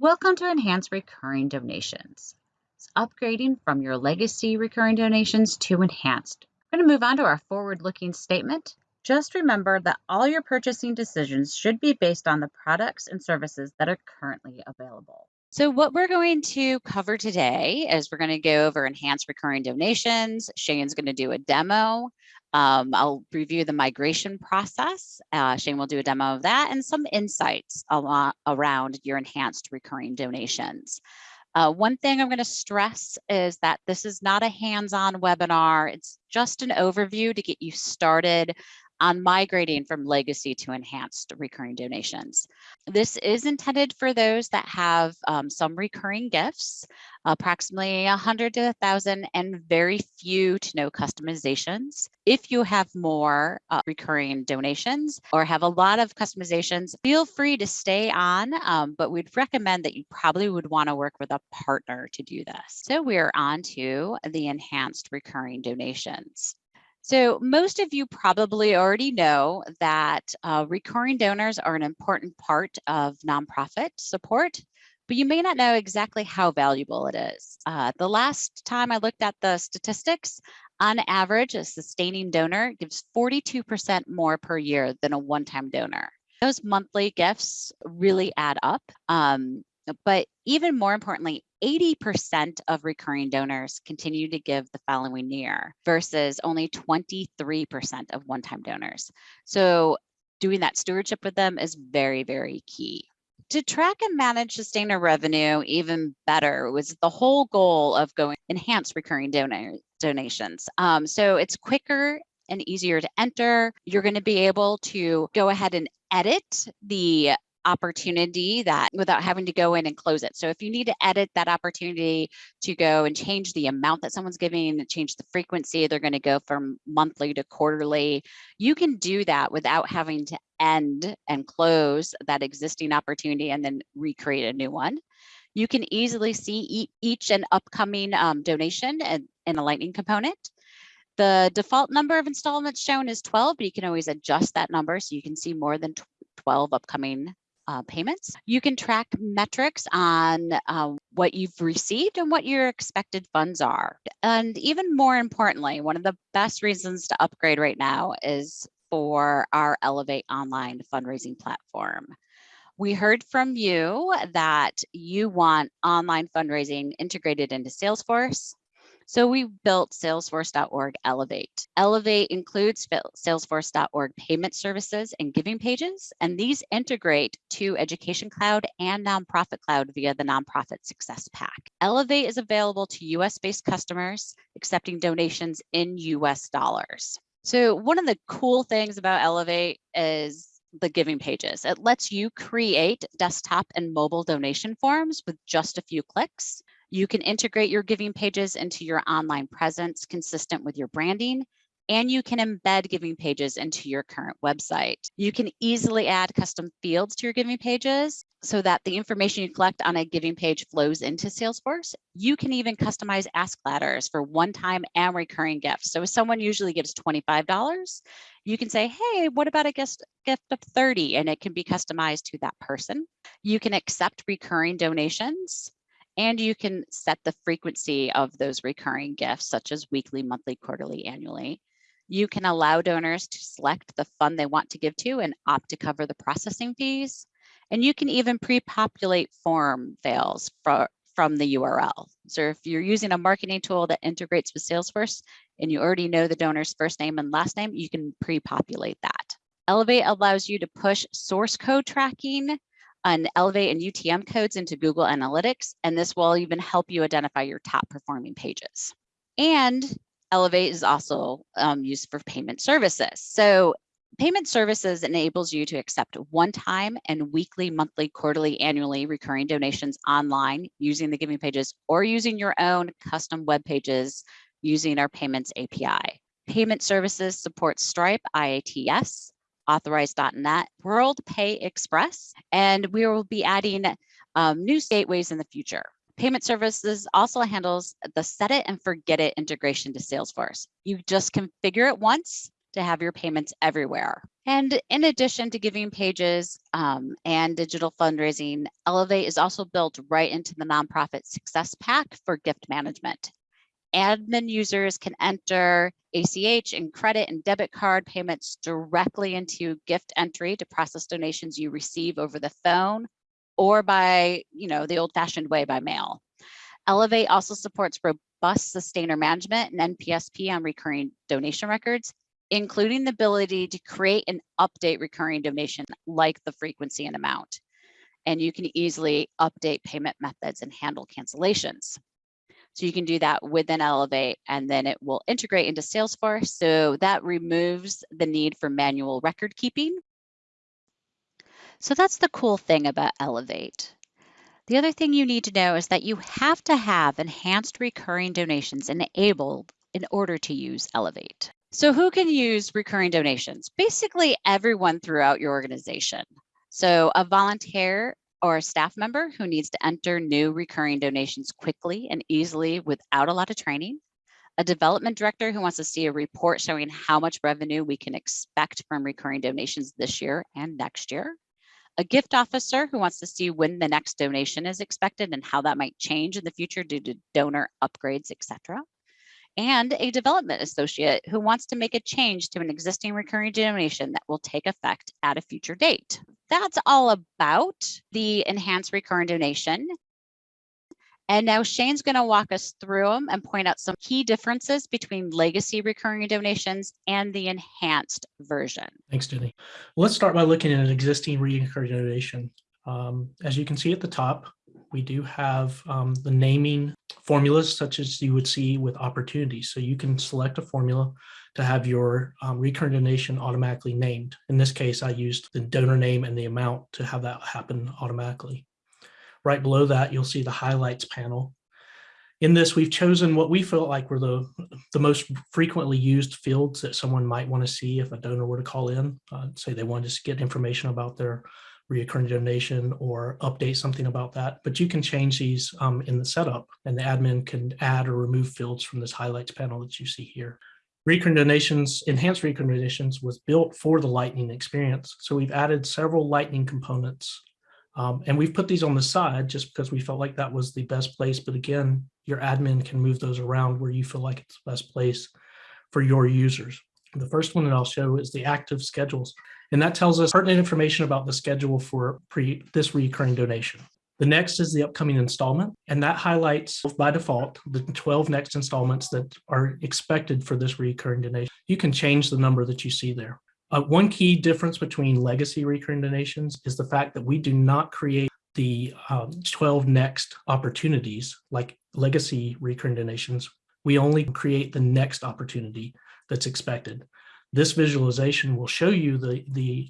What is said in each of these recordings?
Welcome to Enhanced Recurring Donations. It's upgrading from your legacy recurring donations to enhanced. We're going to move on to our forward-looking statement. Just remember that all your purchasing decisions should be based on the products and services that are currently available. So what we're going to cover today is we're going to go over enhanced recurring donations. Shane's going to do a demo. Um, I'll review the migration process. Uh, Shane will do a demo of that and some insights around your enhanced recurring donations. Uh, one thing I'm going to stress is that this is not a hands-on webinar. It's just an overview to get you started on migrating from legacy to enhanced recurring donations. This is intended for those that have um, some recurring gifts, approximately 100 to 1,000 and very few to no customizations. If you have more uh, recurring donations or have a lot of customizations, feel free to stay on, um, but we'd recommend that you probably would want to work with a partner to do this. So we're on to the enhanced recurring donations. So most of you probably already know that uh, recurring donors are an important part of nonprofit support, but you may not know exactly how valuable it is. Uh, the last time I looked at the statistics, on average, a sustaining donor gives 42% more per year than a one-time donor. Those monthly gifts really add up. Um, but even more importantly, 80% of recurring donors continue to give the following year versus only 23% of one-time donors. So doing that stewardship with them is very, very key. To track and manage sustainer revenue even better was the whole goal of going enhance recurring donor donations. Um, so it's quicker and easier to enter. You're going to be able to go ahead and edit the opportunity that without having to go in and close it. So if you need to edit that opportunity to go and change the amount that someone's giving, change the frequency, they're going to go from monthly to quarterly. You can do that without having to end and close that existing opportunity and then recreate a new one. You can easily see each and upcoming um, donation and, in a lightning component. The default number of installments shown is 12, but you can always adjust that number so you can see more than 12 upcoming uh, payments. You can track metrics on uh, what you've received and what your expected funds are. And even more importantly, one of the best reasons to upgrade right now is for our Elevate online fundraising platform. We heard from you that you want online fundraising integrated into Salesforce. So we built salesforce.org Elevate. Elevate includes salesforce.org payment services and giving pages, and these integrate to Education Cloud and Nonprofit Cloud via the Nonprofit Success Pack. Elevate is available to US-based customers accepting donations in US dollars. So one of the cool things about Elevate is the giving pages. It lets you create desktop and mobile donation forms with just a few clicks. You can integrate your giving pages into your online presence consistent with your branding, and you can embed giving pages into your current website. You can easily add custom fields to your giving pages so that the information you collect on a giving page flows into Salesforce. You can even customize ask ladders for one-time and recurring gifts. So if someone usually gives $25, you can say, hey, what about a gift, gift of 30? And it can be customized to that person. You can accept recurring donations and you can set the frequency of those recurring gifts, such as weekly, monthly, quarterly, annually. You can allow donors to select the fund they want to give to and opt to cover the processing fees. And you can even pre-populate form fields for, from the URL. So if you're using a marketing tool that integrates with Salesforce and you already know the donor's first name and last name, you can pre-populate that. Elevate allows you to push source code tracking and Elevate and UTM codes into Google Analytics, and this will even help you identify your top performing pages. And Elevate is also um, used for payment services. So payment services enables you to accept one-time and weekly, monthly, quarterly, annually recurring donations online using the giving pages or using your own custom web pages using our payments API. Payment services support Stripe, IATS, Authorize.net, Worldpay Express, and we will be adding um, new gateways in the future. Payment Services also handles the set it and forget it integration to Salesforce. You just configure it once to have your payments everywhere. And in addition to giving pages um, and digital fundraising, Elevate is also built right into the nonprofit success pack for gift management. Admin users can enter ACH and credit and debit card payments directly into gift entry to process donations you receive over the phone or by, you know, the old fashioned way by mail. Elevate also supports robust sustainer management and NPSP on recurring donation records, including the ability to create and update recurring donation like the frequency and amount. And you can easily update payment methods and handle cancellations. So you can do that within Elevate and then it will integrate into Salesforce. So that removes the need for manual record keeping. So that's the cool thing about Elevate. The other thing you need to know is that you have to have enhanced recurring donations enabled in order to use Elevate. So who can use recurring donations? Basically everyone throughout your organization. So a volunteer or a staff member who needs to enter new recurring donations quickly and easily without a lot of training, a development director who wants to see a report showing how much revenue we can expect from recurring donations this year and next year, a gift officer who wants to see when the next donation is expected and how that might change in the future due to donor upgrades, etc and a development associate who wants to make a change to an existing recurring donation that will take effect at a future date. That's all about the enhanced recurring donation. And now Shane's going to walk us through them and point out some key differences between legacy recurring donations and the enhanced version. Thanks, Denny. Let's start by looking at an existing recurring donation. Um, as you can see at the top, we do have um, the naming formulas such as you would see with opportunities. So you can select a formula to have your um, recurring donation automatically named. In this case, I used the donor name and the amount to have that happen automatically. Right below that, you'll see the highlights panel. In this, we've chosen what we felt like were the, the most frequently used fields that someone might want to see if a donor were to call in, uh, say they wanted to get information about their reoccurring donation or update something about that. But you can change these um, in the setup and the admin can add or remove fields from this highlights panel that you see here. Recurring donations, enhanced recurring donations was built for the Lightning experience. So we've added several Lightning components um, and we've put these on the side just because we felt like that was the best place. But again, your admin can move those around where you feel like it's the best place for your users. The first one that I'll show is the active schedules. And that tells us pertinent information about the schedule for pre this recurring donation. The next is the upcoming installment, and that highlights by default the 12 next installments that are expected for this recurring donation. You can change the number that you see there. Uh, one key difference between legacy recurring donations is the fact that we do not create the um, 12 next opportunities like legacy recurring donations. We only create the next opportunity that's expected. This visualization will show you the, the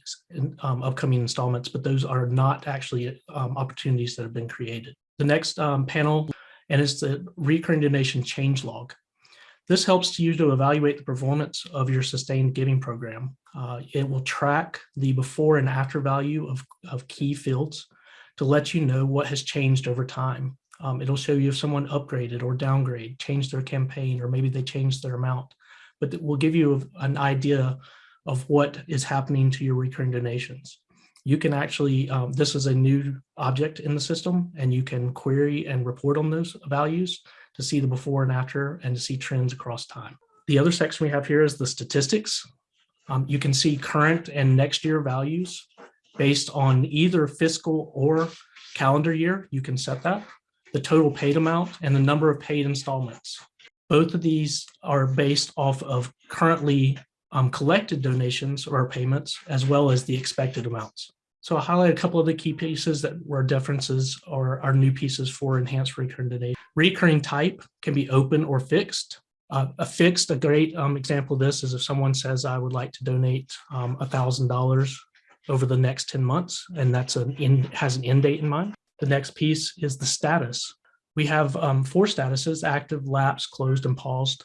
um, upcoming installments, but those are not actually um, opportunities that have been created. The next um, panel, and it's the recurring donation change log. This helps you to evaluate the performance of your sustained giving program. Uh, it will track the before and after value of, of key fields to let you know what has changed over time. Um, it'll show you if someone upgraded or downgrade, changed their campaign, or maybe they changed their amount but it will give you an idea of what is happening to your recurring donations. You can actually, um, this is a new object in the system and you can query and report on those values to see the before and after and to see trends across time. The other section we have here is the statistics. Um, you can see current and next year values based on either fiscal or calendar year. You can set that, the total paid amount and the number of paid installments. Both of these are based off of currently um, collected donations or payments, as well as the expected amounts. So I'll highlight a couple of the key pieces that were differences or are new pieces for enhanced recurring donation. Recurring type can be open or fixed. Uh, a fixed, a great um, example of this is if someone says, I would like to donate um, a $1,000 over the next 10 months, and that's an in, has an end date in mind. The next piece is the status we have um, four statuses, active, lapse, closed, and paused,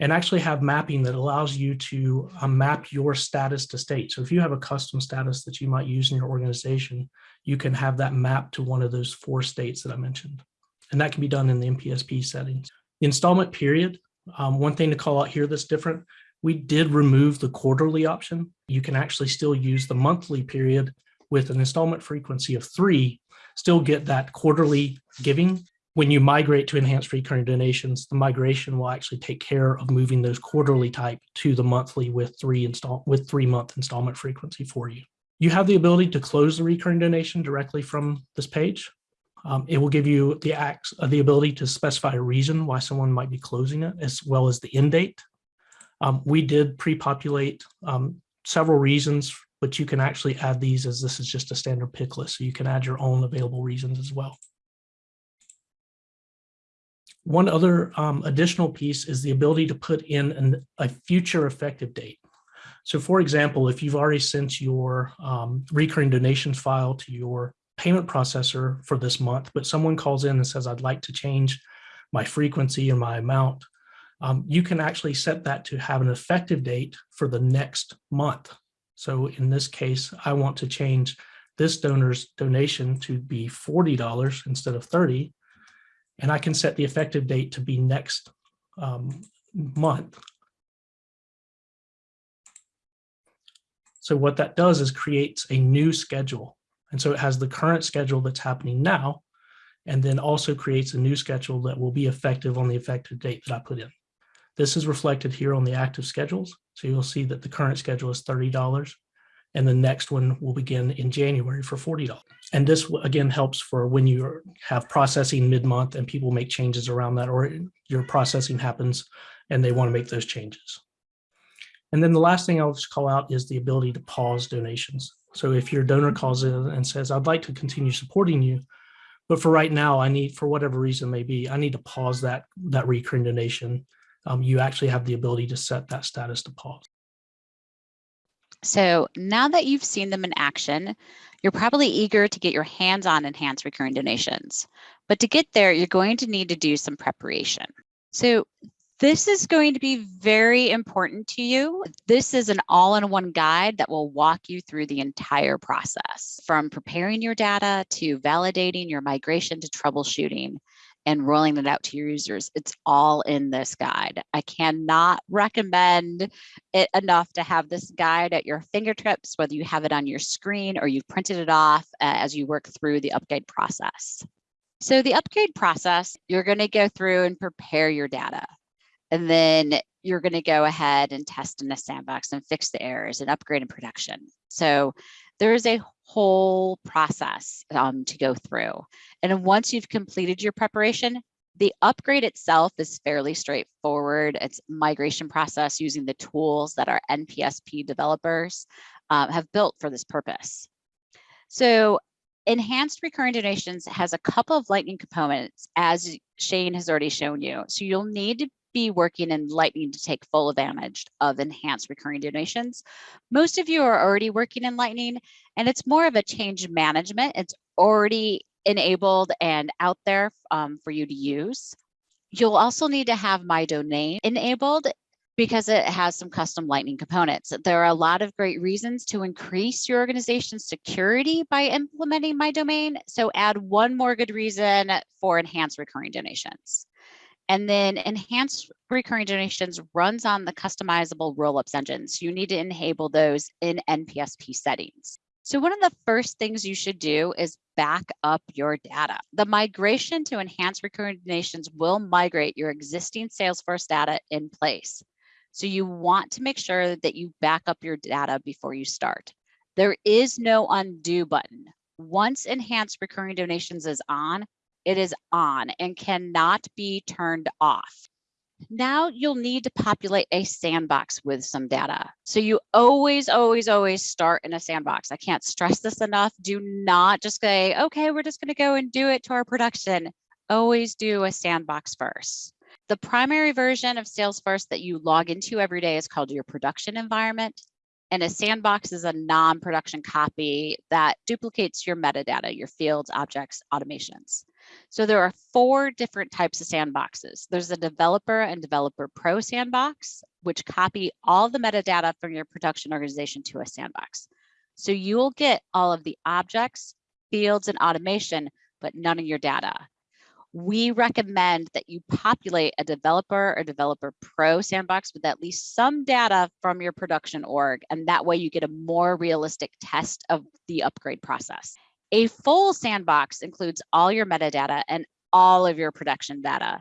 and actually have mapping that allows you to um, map your status to state. So if you have a custom status that you might use in your organization, you can have that mapped to one of those four states that I mentioned. And that can be done in the NPSP settings. The installment period, um, one thing to call out here that's different, We did remove the quarterly option. You can actually still use the monthly period with an installment frequency of three, still get that quarterly giving. When you migrate to enhanced recurring donations, the migration will actually take care of moving those quarterly type to the monthly with three install with three month installment frequency for you. You have the ability to close the recurring donation directly from this page. Um, it will give you the acts, uh, the ability to specify a reason why someone might be closing it, as well as the end date. Um, we did pre-populate um, several reasons, but you can actually add these as this is just a standard pick list, so you can add your own available reasons as well. One other um, additional piece is the ability to put in an, a future effective date. So for example, if you've already sent your um, recurring donations file to your payment processor for this month, but someone calls in and says, I'd like to change my frequency or my amount, um, you can actually set that to have an effective date for the next month. So in this case, I want to change this donor's donation to be $40 instead of 30 and I can set the effective date to be next um, month. So what that does is creates a new schedule. And so it has the current schedule that's happening now, and then also creates a new schedule that will be effective on the effective date that I put in. This is reflected here on the active schedules. So you'll see that the current schedule is $30 and the next one will begin in January for $40. And this again helps for when you have processing mid-month and people make changes around that or your processing happens and they want to make those changes. And then the last thing I'll just call out is the ability to pause donations. So if your donor calls in and says, I'd like to continue supporting you, but for right now, I need, for whatever reason may be, I need to pause that, that recurring donation. Um, you actually have the ability to set that status to pause. So now that you've seen them in action, you're probably eager to get your hands on enhanced recurring donations. But to get there, you're going to need to do some preparation. So this is going to be very important to you. This is an all-in-one guide that will walk you through the entire process from preparing your data to validating your migration to troubleshooting and rolling it out to your users. It's all in this guide. I cannot recommend it enough to have this guide at your fingertips, whether you have it on your screen or you've printed it off uh, as you work through the upgrade process. So the upgrade process, you're going to go through and prepare your data. And then you're going to go ahead and test in a sandbox and fix the errors and upgrade in production. So there is a whole process um, to go through. And once you've completed your preparation, the upgrade itself is fairly straightforward. It's migration process using the tools that our NPSP developers um, have built for this purpose. So enhanced recurring donations has a couple of lightning components as Shane has already shown you. So you'll need to be working in Lightning to take full advantage of enhanced recurring donations. Most of you are already working in Lightning and it's more of a change management. It's already enabled and out there um, for you to use. You'll also need to have My Domain enabled because it has some custom Lightning components. There are a lot of great reasons to increase your organization's security by implementing My Domain. So add one more good reason for enhanced recurring donations. And then enhanced recurring donations runs on the customizable rollups engines. You need to enable those in NPSP settings. So one of the first things you should do is back up your data. The migration to enhanced recurring donations will migrate your existing Salesforce data in place. So you want to make sure that you back up your data before you start. There is no undo button. Once enhanced recurring donations is on, it is on and cannot be turned off. Now you'll need to populate a sandbox with some data. So you always, always, always start in a sandbox. I can't stress this enough. Do not just say, okay, we're just gonna go and do it to our production. Always do a sandbox first. The primary version of Salesforce that you log into every day is called your production environment. And a sandbox is a non-production copy that duplicates your metadata, your fields, objects, automations. So there are four different types of sandboxes. There's a developer and developer pro sandbox, which copy all the metadata from your production organization to a sandbox. So you'll get all of the objects, fields, and automation, but none of your data. We recommend that you populate a developer or developer pro sandbox with at least some data from your production org. And that way you get a more realistic test of the upgrade process. A full sandbox includes all your metadata and all of your production data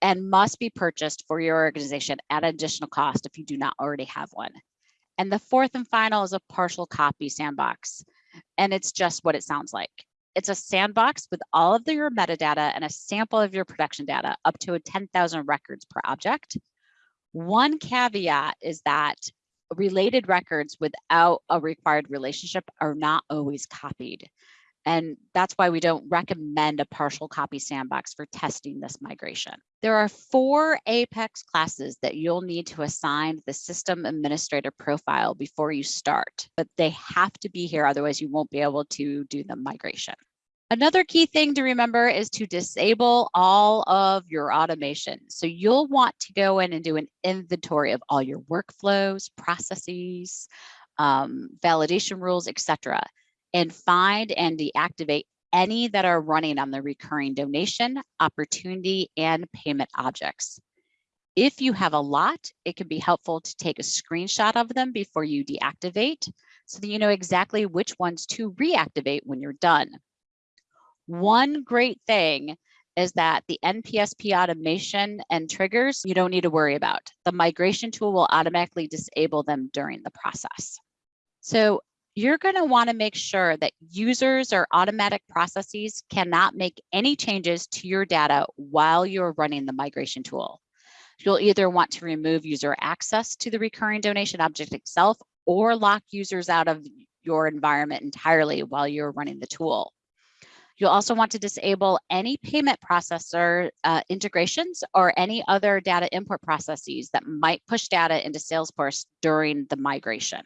and must be purchased for your organization at additional cost if you do not already have one. And the fourth and final is a partial copy sandbox. And it's just what it sounds like. It's a sandbox with all of the, your metadata and a sample of your production data up to 10,000 records per object. One caveat is that related records without a required relationship are not always copied. And that's why we don't recommend a partial copy sandbox for testing this migration. There are four Apex classes that you'll need to assign the system administrator profile before you start, but they have to be here, otherwise you won't be able to do the migration. Another key thing to remember is to disable all of your automation. So you'll want to go in and do an inventory of all your workflows, processes, um, validation rules, etc and find and deactivate any that are running on the recurring donation, opportunity, and payment objects. If you have a lot, it can be helpful to take a screenshot of them before you deactivate so that you know exactly which ones to reactivate when you're done. One great thing is that the NPSP automation and triggers, you don't need to worry about. The migration tool will automatically disable them during the process. So you're going to want to make sure that users or automatic processes cannot make any changes to your data while you're running the migration tool. You'll either want to remove user access to the recurring donation object itself or lock users out of your environment entirely while you're running the tool. You'll also want to disable any payment processor uh, integrations or any other data import processes that might push data into Salesforce during the migration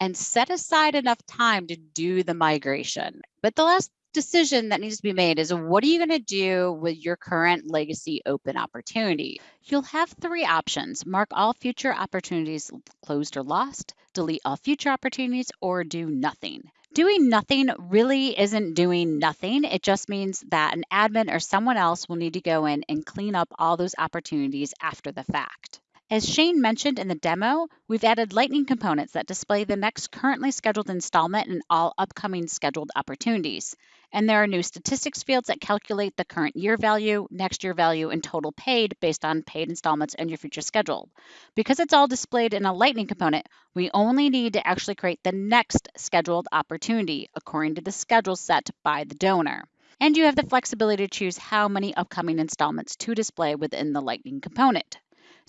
and set aside enough time to do the migration. But the last decision that needs to be made is what are you going to do with your current legacy open opportunity? You'll have three options mark all future opportunities closed or lost, delete all future opportunities, or do nothing. Doing nothing really isn't doing nothing. It just means that an admin or someone else will need to go in and clean up all those opportunities after the fact. As Shane mentioned in the demo, we've added Lightning components that display the next currently scheduled installment and all upcoming scheduled opportunities. And there are new statistics fields that calculate the current year value, next year value, and total paid based on paid installments and your future schedule. Because it's all displayed in a Lightning component, we only need to actually create the next scheduled opportunity according to the schedule set by the donor. And you have the flexibility to choose how many upcoming installments to display within the Lightning component.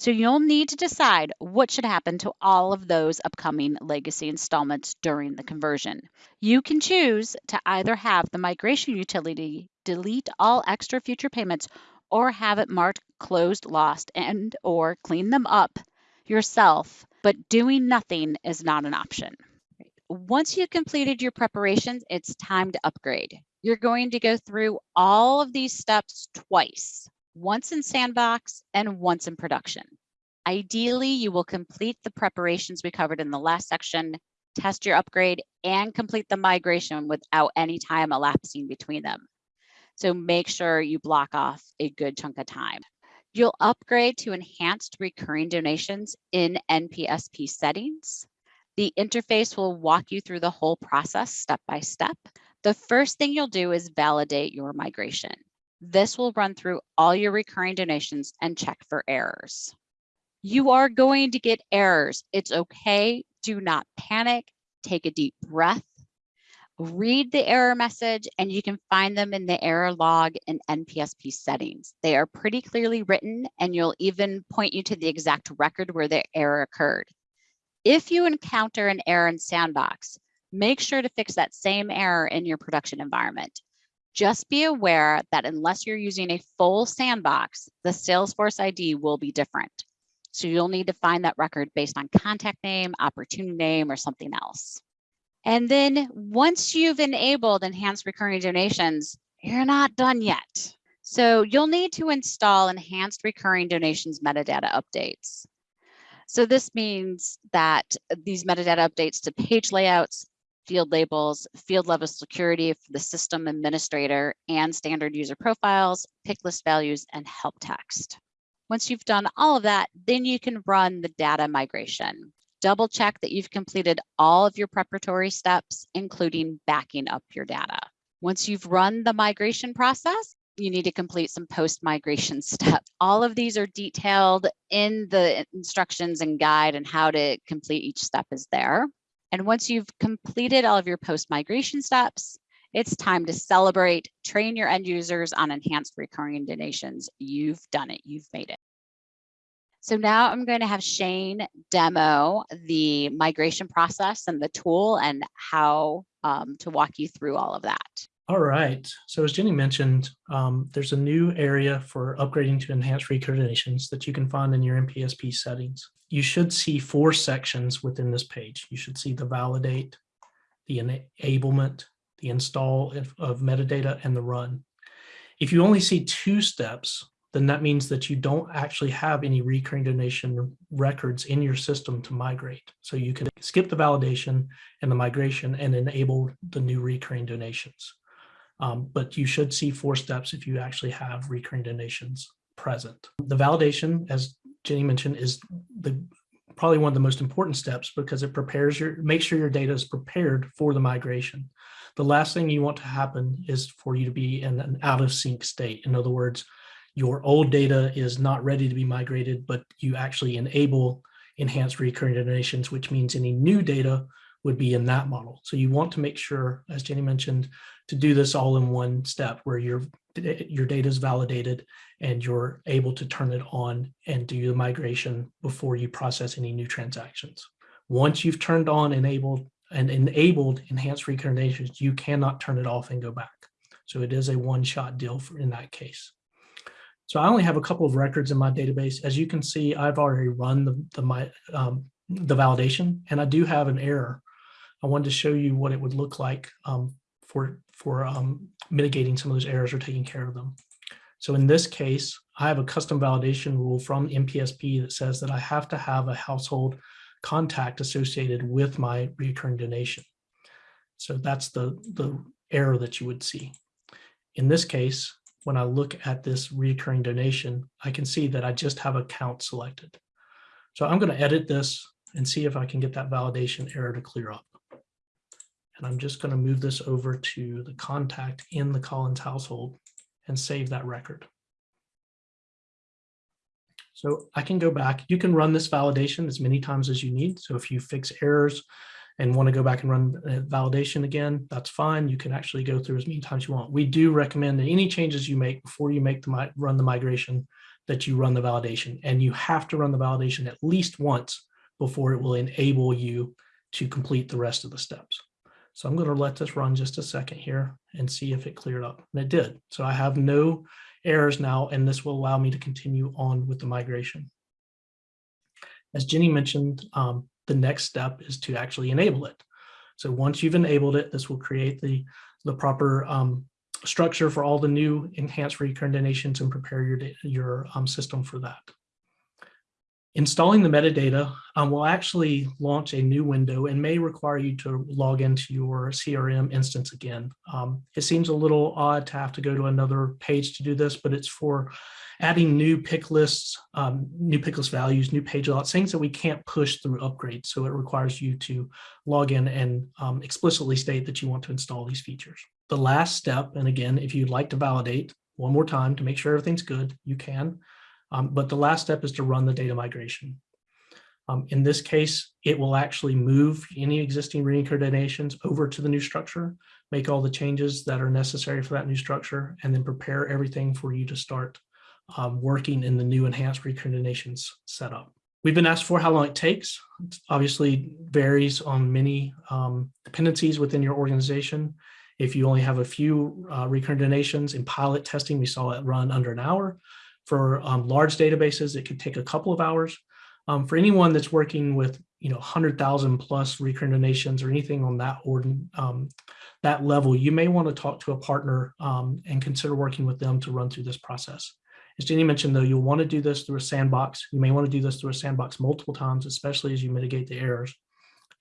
So you'll need to decide what should happen to all of those upcoming legacy installments during the conversion. You can choose to either have the migration utility delete all extra future payments or have it marked closed, lost, and or clean them up yourself, but doing nothing is not an option. Once you've completed your preparations, it's time to upgrade. You're going to go through all of these steps twice once in sandbox and once in production. Ideally, you will complete the preparations we covered in the last section, test your upgrade, and complete the migration without any time elapsing between them. So make sure you block off a good chunk of time. You'll upgrade to enhanced recurring donations in NPSP settings. The interface will walk you through the whole process step by step. The first thing you'll do is validate your migration. This will run through all your recurring donations and check for errors. You are going to get errors. It's okay. Do not panic. Take a deep breath. Read the error message and you can find them in the error log in NPSP settings. They are pretty clearly written and you'll even point you to the exact record where the error occurred. If you encounter an error in Sandbox, make sure to fix that same error in your production environment. Just be aware that unless you're using a full sandbox, the Salesforce ID will be different. So you'll need to find that record based on contact name, opportunity name, or something else. And then once you've enabled enhanced recurring donations, you're not done yet. So you'll need to install enhanced recurring donations metadata updates. So this means that these metadata updates to page layouts, field labels, field level security for the system administrator, and standard user profiles, pick list values, and help text. Once you've done all of that, then you can run the data migration. Double check that you've completed all of your preparatory steps, including backing up your data. Once you've run the migration process, you need to complete some post-migration steps. All of these are detailed in the instructions and guide and how to complete each step is there. And once you've completed all of your post-migration steps, it's time to celebrate, train your end users on enhanced recurring donations. You've done it, you've made it. So now I'm going to have Shane demo the migration process and the tool and how um, to walk you through all of that. All right. So as Jenny mentioned, um, there's a new area for upgrading to enhanced recurring donations that you can find in your NPSP settings. You should see four sections within this page. You should see the validate, the enablement, the install of, metadata, and the run. If you only see two steps, then that means that you don't actually have any recurring donation records in your system to migrate. So you can skip the validation and the migration and enable the new recurring donations. Um, but you should see four steps if you actually have recurring donations present. The validation, as Jenny mentioned, is the probably one of the most important steps because it prepares your, make sure your data is prepared for the migration. The last thing you want to happen is for you to be in an out of sync state. In other words, your old data is not ready to be migrated, but you actually enable enhanced recurring donations, which means any new data would be in that model. So you want to make sure, as Jenny mentioned, to do this all in one step where your, your data is validated and you're able to turn it on and do the migration before you process any new transactions. Once you've turned on enabled and enabled enhanced recurrent you cannot turn it off and go back. So it is a one-shot deal for in that case. So I only have a couple of records in my database. As you can see, I've already run the, the, my, um, the validation and I do have an error I wanted to show you what it would look like um, for, for um, mitigating some of those errors or taking care of them. So in this case, I have a custom validation rule from NPSP that says that I have to have a household contact associated with my recurring donation. So that's the, the error that you would see. In this case, when I look at this recurring donation, I can see that I just have a count selected. So I'm going to edit this and see if I can get that validation error to clear up. And I'm just going to move this over to the contact in the Collins household and save that record. So I can go back. You can run this validation as many times as you need. So if you fix errors and want to go back and run uh, validation again, that's fine. You can actually go through as many times you want. We do recommend that any changes you make before you make the run the migration that you run the validation and you have to run the validation at least once before it will enable you to complete the rest of the steps. So I'm going to let this run just a second here and see if it cleared up. And it did. So I have no errors now, and this will allow me to continue on with the migration. As Jenny mentioned, um, the next step is to actually enable it. So once you've enabled it, this will create the, the proper um, structure for all the new enhanced recurrent donations and prepare your, your um, system for that. Installing the metadata um, will actually launch a new window and may require you to log into your CRM instance again. Um, it seems a little odd to have to go to another page to do this, but it's for adding new pick lists, um, new pick list values, new page layouts, things that we can't push through upgrades. So it requires you to log in and um, explicitly state that you want to install these features. The last step, and again, if you'd like to validate one more time to make sure everything's good, you can. Um, but the last step is to run the data migration. Um, in this case, it will actually move any existing reincarnations over to the new structure, make all the changes that are necessary for that new structure, and then prepare everything for you to start um, working in the new enhanced reincarnations setup. We've been asked for how long it takes. It obviously varies on many um, dependencies within your organization. If you only have a few uh, recurrent donations in pilot testing, we saw it run under an hour. For um, large databases, it could take a couple of hours. Um, for anyone that's working with, you know, 100,000 plus recurrent donations or anything on that order, um, that level, you may want to talk to a partner um, and consider working with them to run through this process. As Jenny mentioned, though, you'll want to do this through a sandbox. You may want to do this through a sandbox multiple times, especially as you mitigate the errors.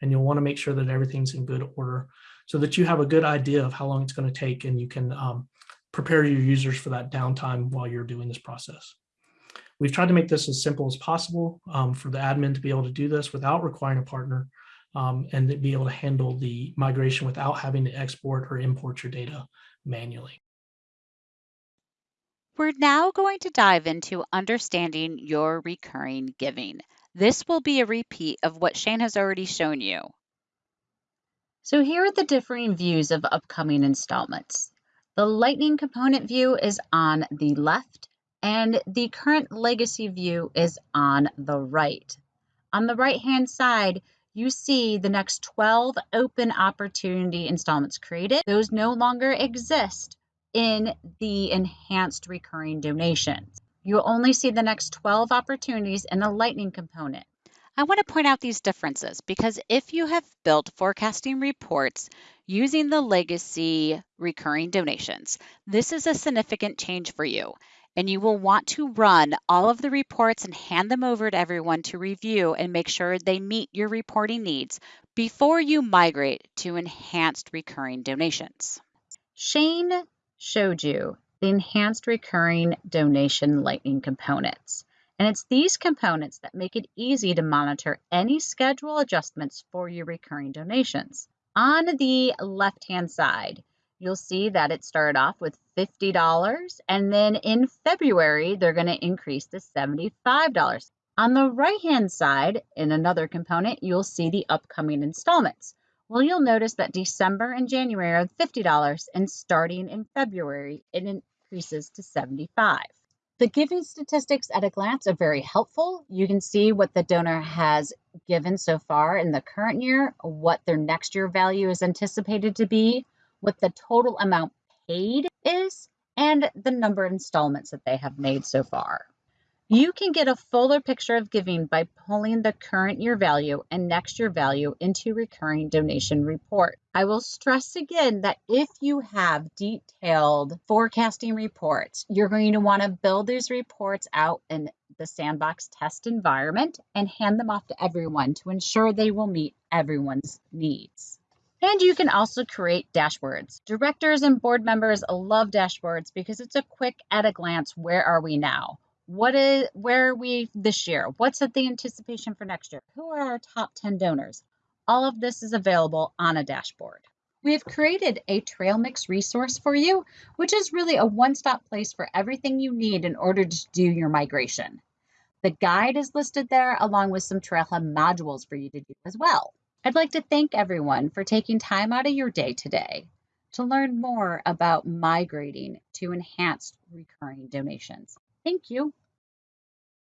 and you'll want to make sure that everything's in good order so that you have a good idea of how long it's going to take and you can um, prepare your users for that downtime while you're doing this process. We've tried to make this as simple as possible um, for the admin to be able to do this without requiring a partner um, and to be able to handle the migration without having to export or import your data manually. We're now going to dive into understanding your recurring giving. This will be a repeat of what Shane has already shown you. So here are the differing views of upcoming installments. The Lightning component view is on the left and the current legacy view is on the right. On the right hand side, you see the next 12 open opportunity installments created. Those no longer exist in the enhanced recurring donations. You'll only see the next 12 opportunities in the lightning component. I want to point out these differences because if you have built forecasting reports using the legacy recurring donations, this is a significant change for you. And you will want to run all of the reports and hand them over to everyone to review and make sure they meet your reporting needs before you migrate to enhanced recurring donations. Shane showed you the enhanced recurring donation lightning components. And it's these components that make it easy to monitor any schedule adjustments for your recurring donations. On the left-hand side, you'll see that it started off with $50 and then in February, they're gonna increase to $75. On the right-hand side, in another component, you'll see the upcoming installments. Well, you'll notice that December and January are $50 and starting in February, it increases to 75. The giving statistics at a glance are very helpful. You can see what the donor has given so far in the current year, what their next year value is anticipated to be, what the total amount paid is, and the number of installments that they have made so far. You can get a fuller picture of giving by pulling the current year value and next year value into recurring donation report. I will stress again that if you have detailed forecasting reports, you're going to want to build these reports out in the sandbox test environment and hand them off to everyone to ensure they will meet everyone's needs. And you can also create dashboards. Directors and board members love dashboards because it's a quick at a glance, where are we now? What is where are we this year? What's at the anticipation for next year? Who are our top 10 donors? All of this is available on a dashboard. We have created a trail mix resource for you which is really a one-stop place for everything you need in order to do your migration. The guide is listed there along with some trailhead modules for you to do as well. I'd like to thank everyone for taking time out of your day today to learn more about migrating to enhanced recurring donations Thank you.